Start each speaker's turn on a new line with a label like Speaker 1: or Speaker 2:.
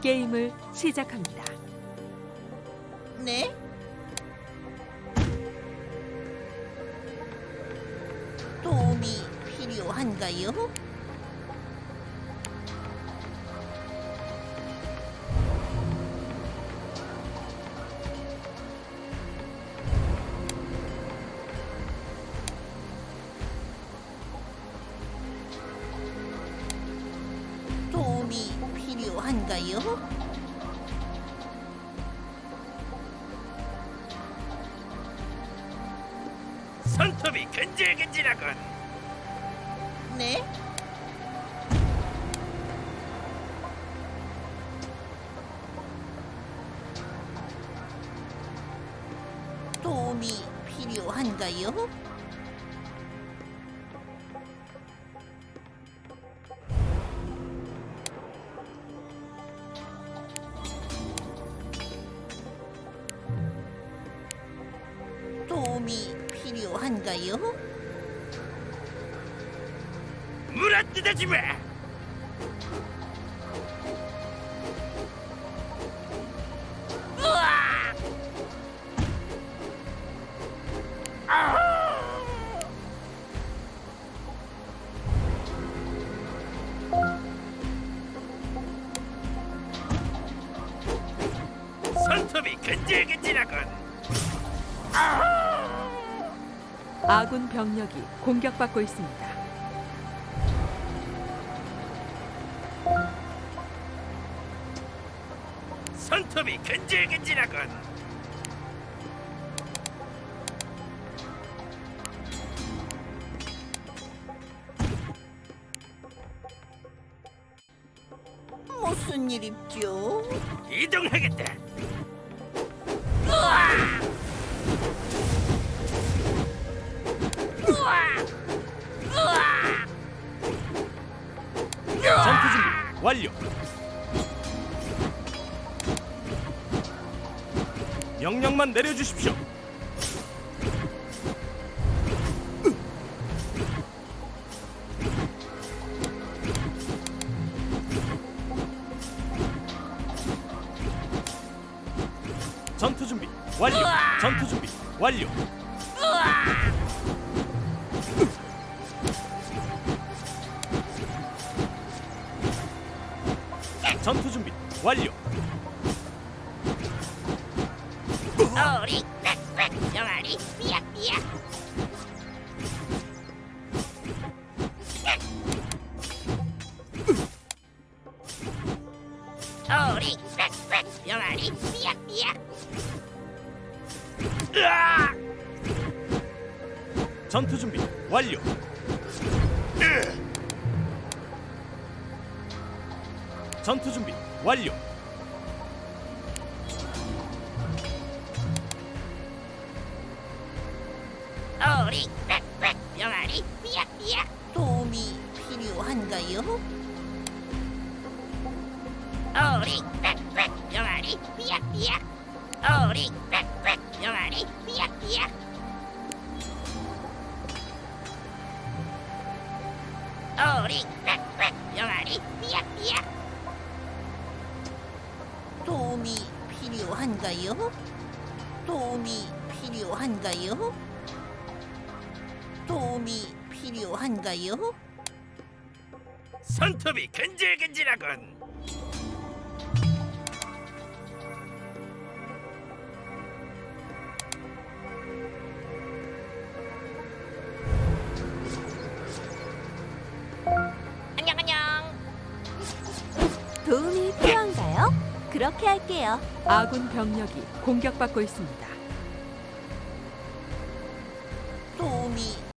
Speaker 1: 게임을 시작합니다.
Speaker 2: 네? 도움이 필요한가요? 필요한가요?
Speaker 3: 손톱이 근질근질하군.
Speaker 2: 네? 도움이 필요한가요? 도움이 필요한가요?
Speaker 3: 물어 뜯어지 마. 으아! 아우! 손톱이 근질근질하군.
Speaker 1: 아 군 병력이 공격받고 있습니다.
Speaker 3: 손톱이 근질근질하군.
Speaker 2: 무슨 일 있죠?
Speaker 3: 이동하겠다.
Speaker 4: 완료. 명령만 내려주십시오. 전투 준비 완료. 전투 준비 완료. 전투 준비 완료.
Speaker 2: 어리 빽빽 병아리 삐약 삐약 어리 빽빽 병아리 삐약 삐약
Speaker 3: 으아!
Speaker 4: 전투 준비 완료. 전투 준비 완료.
Speaker 2: 어리 병아리 삐약삐약 도움이 필요한가요? 어리 병아리 삐약삐약 어리 병아리 삐약삐약 필요한가요? 도움이 필요한가요? 도움이 필요한가요?
Speaker 3: 손톱이 근질근질하군.
Speaker 5: 그렇게 할게요.
Speaker 1: 아군 병력이 공격받고 있습니다.
Speaker 2: 도움이